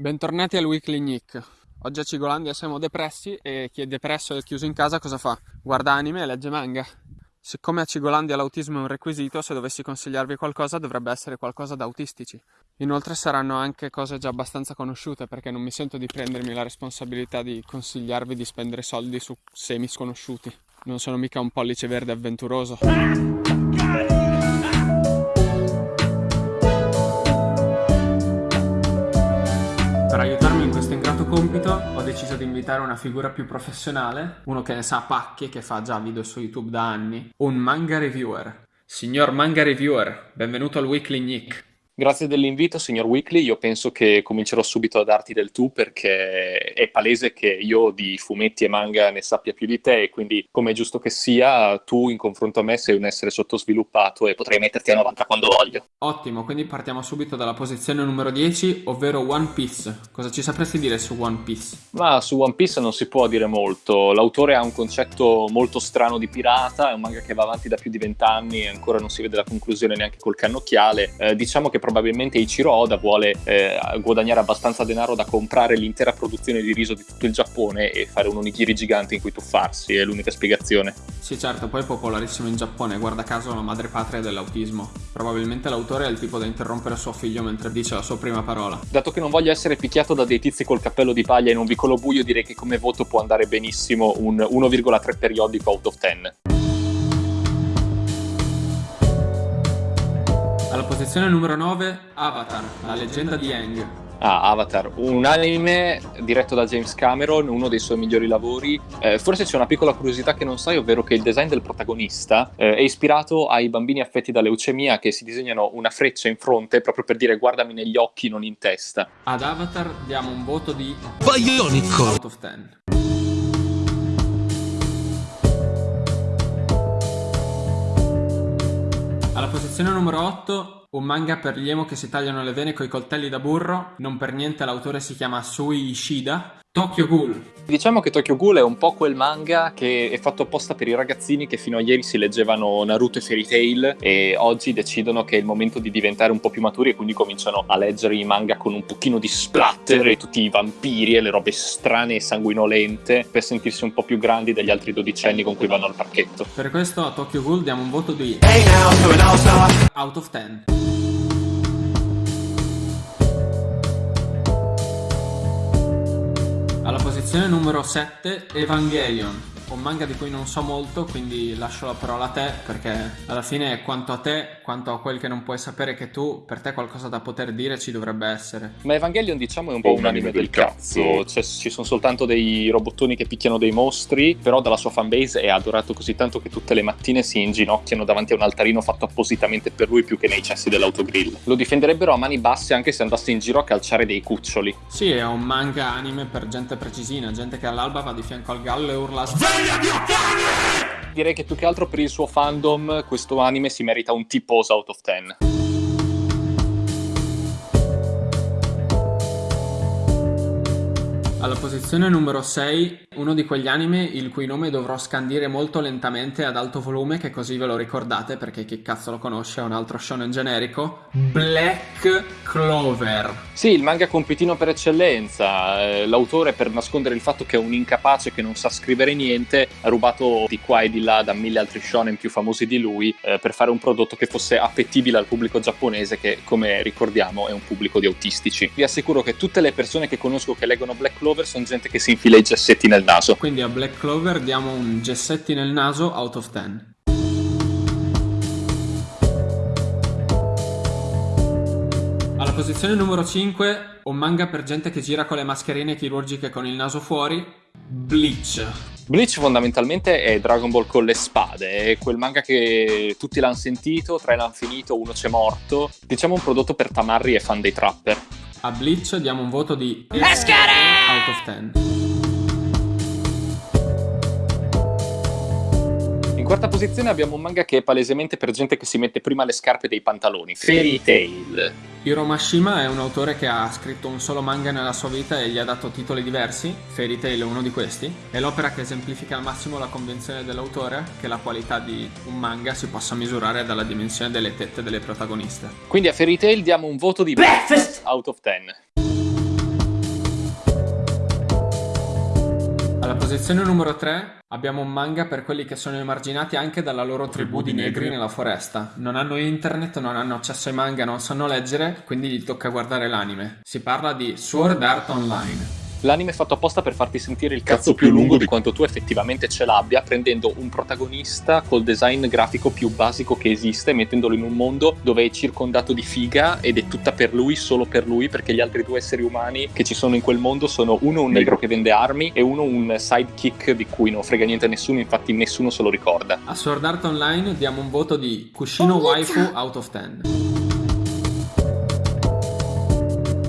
Bentornati al Weekly Nick. Oggi a Cigolandia siamo depressi e chi è depresso e chiuso in casa cosa fa? Guarda anime e legge manga. Siccome a Cigolandia l'autismo è un requisito, se dovessi consigliarvi qualcosa dovrebbe essere qualcosa da autistici. Inoltre saranno anche cose già abbastanza conosciute perché non mi sento di prendermi la responsabilità di consigliarvi di spendere soldi su semi sconosciuti. Non sono mica un pollice verde avventuroso. Compito ho deciso di invitare una figura più professionale, uno che ne sa pacchi e che fa già video su YouTube da anni, un manga reviewer. Signor manga reviewer, benvenuto al Weekly Nick. Grazie dell'invito, signor Weekly. Io penso che comincerò subito a darti del tu perché è palese che io di fumetti e manga ne sappia più di te e quindi, come è giusto che sia, tu in confronto a me sei un essere sottosviluppato e potrei metterti a 90 quando voglio. Ottimo, quindi partiamo subito dalla posizione numero 10, ovvero One Piece. Cosa ci sapresti dire su One Piece? Ma su One Piece non si può dire molto. L'autore ha un concetto molto strano di pirata, è un manga che va avanti da più di vent'anni e ancora non si vede la conclusione neanche col cannocchiale. Eh, diciamo che probabilmente Ichiro Oda vuole eh, guadagnare abbastanza denaro da comprare l'intera produzione di riso di tutto il Giappone e fare un onigiri gigante in cui tuffarsi, è l'unica spiegazione. Sì, certo, poi è popolarissimo in Giappone, guarda caso la madrepatria dell'autismo. Probabilmente l'autore è il tipo da interrompere suo figlio mentre dice la sua prima parola. Dato che non voglio essere picchiato da dei tizi col cappello di paglia in un vicolo buio, direi che come voto può andare benissimo un 1,3 periodico out of 10. Alla posizione numero 9, Avatar, la leggenda di Aang. Ah, Avatar, un anime diretto da James Cameron, uno dei suoi migliori lavori. Eh, forse c'è una piccola curiosità che non sai, ovvero che il design del protagonista eh, è ispirato ai bambini affetti da leucemia che si disegnano una freccia in fronte proprio per dire guardami negli occhi, non in testa. Ad Avatar diamo un voto di Bionico out of 10. Posizione numero 8, un manga per gli emo che si tagliano le vene coi coltelli da burro, non per niente l'autore si chiama Sui Ishida, Tokyo Ghoul. Diciamo che Tokyo Ghoul è un po' quel manga che è fatto apposta per i ragazzini che fino a ieri si leggevano Naruto e Fairy Tail e oggi decidono che è il momento di diventare un po' più maturi e quindi cominciano a leggere i manga con un pochino di splatter e tutti i vampiri e le robe strane e sanguinolente per sentirsi un po' più grandi degli altri dodicenni con cui vanno al parchetto. Per questo a Tokyo Ghoul diamo un voto di out of 10. Posizione numero 7, Evangelion. Un manga di cui non so molto, quindi lascio la parola a te, perché alla fine quanto a te, quanto a quel che non puoi sapere che tu, per te qualcosa da poter dire ci dovrebbe essere. Ma Evangelion diciamo è un po' un anime del cazzo, cioè, ci sono soltanto dei robottoni che picchiano dei mostri, però dalla sua fanbase è adorato così tanto che tutte le mattine si inginocchiano davanti a un altarino fatto appositamente per lui più che nei cessi dell'autogrill. Lo difenderebbero a mani basse anche se andasse in giro a calciare dei cuccioli. Sì, è un manga anime per gente precisina, gente che all'alba va di fianco al gallo e urla Direi che più che altro per il suo fandom questo anime si merita un T-pose out of 10. Alla posizione numero 6, uno di quegli anime il cui nome dovrò scandire molto lentamente ad alto volume che così ve lo ricordate perché chi cazzo lo conosce è un altro shonen generico Black Clover. Sì, il manga compitino per eccellenza. Eh, l'autore per nascondere il fatto che è un incapace che non sa scrivere niente ha rubato di qua e di là da mille altri shonen più famosi di lui eh, per fare un prodotto che fosse appetibile al pubblico giapponese che come ricordiamo è un pubblico di autistici. Vi assicuro che tutte le persone che conosco che leggono Black Clover sono gente che si infila i gessetti nel naso Quindi a Black Clover diamo un gessetti nel naso out of 10 Alla posizione numero 5, un manga per gente che gira con le mascherine chirurgiche con il naso fuori, Bleach. Bleach fondamentalmente è Dragon Ball con le spade, è quel manga che tutti l'hanno sentito, tre l'hanno finito, uno c'è morto. Diciamo un prodotto per tamarri e fan dei trapper. A Bleach diamo un voto di out of 10. In quarta posizione abbiamo un manga che è palesemente per gente che si mette prima le scarpe dei pantaloni, Fairy Tail. Hiro Mashima è un autore che ha scritto un solo manga nella sua vita e gli ha dato titoli diversi, Fairy Tail è uno di questi, è l'opera che esemplifica al massimo la convenzione dell'autore che la qualità di un manga si possa misurare dalla dimensione delle tette delle protagoniste. Quindi a Fairy Tail diamo un voto di Breakfast out of 10. Posizione numero 3 abbiamo un manga per quelli che sono emarginati anche dalla loro tribù di negri nella foresta. Non hanno internet, non hanno accesso ai manga, non sanno leggere, quindi gli tocca guardare l'anime. Si parla di Sword Art Online. L'anime è fatto apposta per farti sentire il cazzo più lungo di quanto tu effettivamente ce l'abbia, prendendo un protagonista col design grafico più basico che esiste, mettendolo in un mondo dove è circondato di figa ed è tutta per lui, solo per lui, perché gli altri due esseri umani che ci sono in quel mondo sono uno un negro che vende armi e uno un sidekick di cui non frega niente a nessuno, infatti nessuno se lo ricorda. A Sword Art Online diamo un voto di Kushino Waifu out of 10.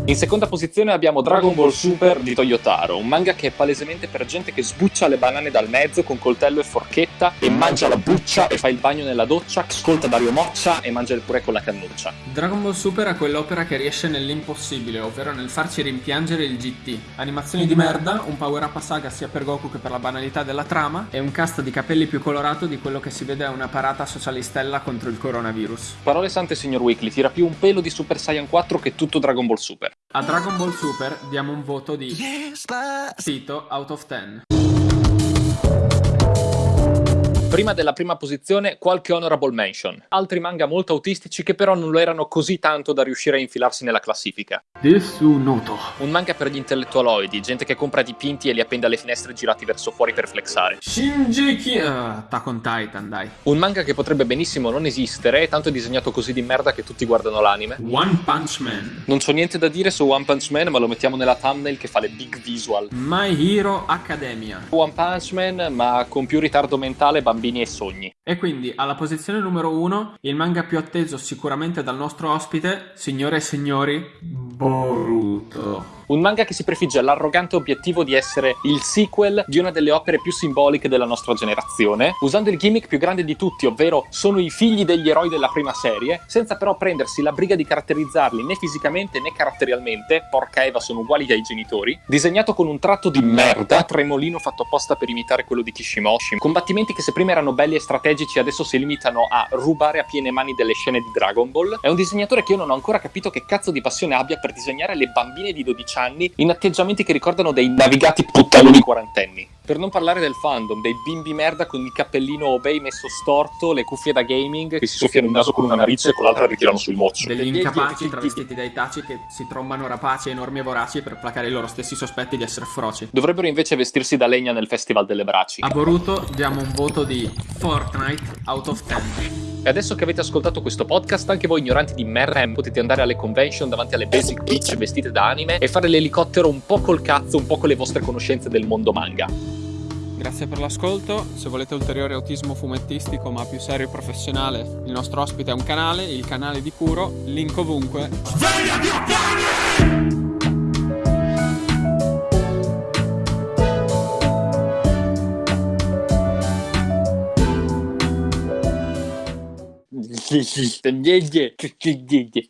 In seconda posizione abbiamo Dragon Ball Super di Toyotaro, un manga che è palesemente per gente che sbuccia le banane dal mezzo con coltello e forchetta e mangia la buccia e fa il bagno nella doccia, ascolta Dario Moccia e mangia il purè con la cannuccia. Dragon Ball Super è quell'opera che riesce nell'impossibile, ovvero nel farci rimpiangere il GT. Animazioni di merda, un power up a saga sia per Goku che per la banalità della trama e un cast di capelli più colorato di quello che si vede a una parata socialistella contro il coronavirus. Parole sante signor Weekly, tira più un pelo di Super Saiyan 4 che tutto Dragon Ball Super. A Dragon Ball Super diamo un voto di Sito out of 10. Prima della prima posizione qualche honorable mention, altri manga molto autistici che però non lo erano così tanto da riuscire a infilarsi nella classifica. Desu Noto. Un manga per gli intellettualoidi, gente che compra dipinti e li appende alle finestre girati verso fuori per flexare. Shinji Ki... Uh, Attack on Titan, dai. Un manga che potrebbe benissimo non esistere, tanto è disegnato così di merda che tutti guardano l'anime. One Punch Man. Non c'ho niente da dire su One Punch Man, ma lo mettiamo nella thumbnail che fa le big visual. My Hero Academia. One Punch Man, ma con più ritardo mentale, bambini e sogni. E quindi alla posizione numero uno, il manga più atteso sicuramente dal nostro ospite, signore e signori, Boruto. Un manga che si prefigge l'arrogante obiettivo di essere il sequel di una delle opere più simboliche della nostra generazione, usando il gimmick più grande di tutti, ovvero sono i figli degli eroi della prima serie, senza però prendersi la briga di caratterizzarli né fisicamente né caratterialmente, porca Eva sono uguali ai genitori, disegnato con un tratto di merda, tremolino fatto apposta per imitare quello di Kishimoshi, combattimenti che se prima erano belli e strategici adesso si limitano a rubare a piene mani delle scene di Dragon Ball, è un disegnatore che io non ho ancora capito che cazzo di passione abbia per disegnare le bambine di 12 anni in atteggiamenti che ricordano dei navigati puttanoni quarantenni. Per non parlare del fandom, dei bimbi merda con il cappellino obey messo storto, le cuffie da gaming che si soffiano il naso con una narice e con l'altra ritirano sul mozzo. Degli incapaci travestiti dai taci che si trombano rapaci enormi e voraci per placare i loro stessi sospetti di essere feroci. Dovrebbero invece vestirsi da legna nel Festival delle Braci. A Boruto diamo un voto di Fortnite out of 10. E adesso che avete ascoltato questo podcast, anche voi ignoranti di merda, potete andare alle convention davanti alle basic bitch vestite da anime e fare l'elicottero un po' col cazzo, un po' con le vostre conoscenze del mondo manga. Grazie per l'ascolto, se volete ulteriore autismo fumettistico ma più serio e professionale, il nostro ospite è un canale, il canale di Kuro, link ovunque. Svegliati деньги, деньги.